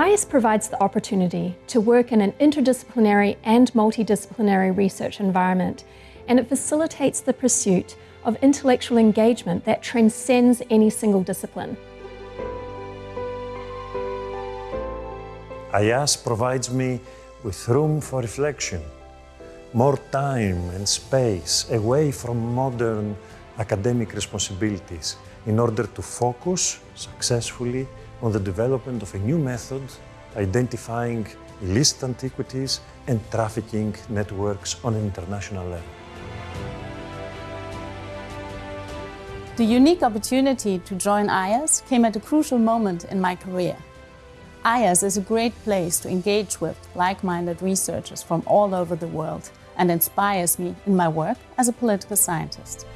IAS provides the opportunity to work in an interdisciplinary and multidisciplinary research environment, and it facilitates the pursuit of intellectual engagement that transcends any single discipline. IAS provides me with room for reflection, more time and space away from modern academic responsibilities in order to focus successfully on the development of a new method identifying illicit antiquities and trafficking networks on an international level. The unique opportunity to join IAS came at a crucial moment in my career. IAS is a great place to engage with like-minded researchers from all over the world and inspires me in my work as a political scientist.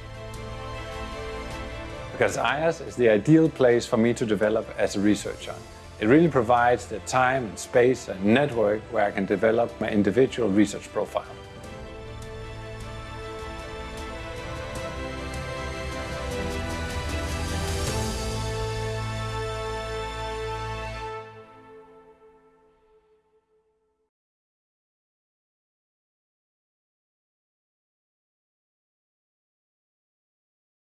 Because IAS is the ideal place for me to develop as a researcher. It really provides the time and space and network where I can develop my individual research profile.